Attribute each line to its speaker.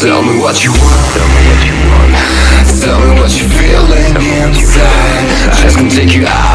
Speaker 1: Tell me what you want. Tell me what you want. Tell me what you're feeling inside. I just can take you out.